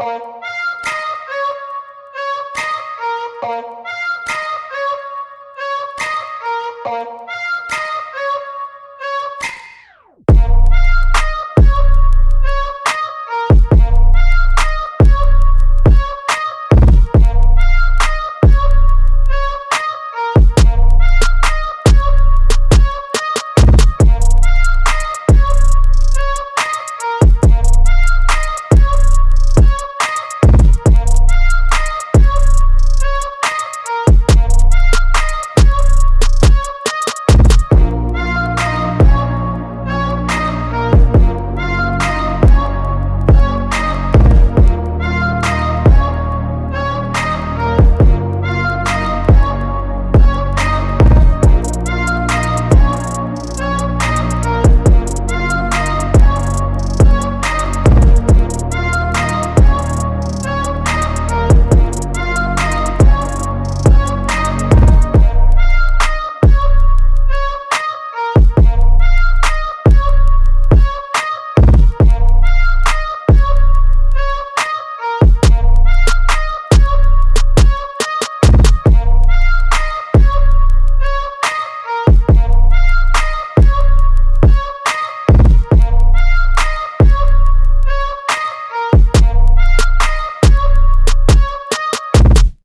Bye.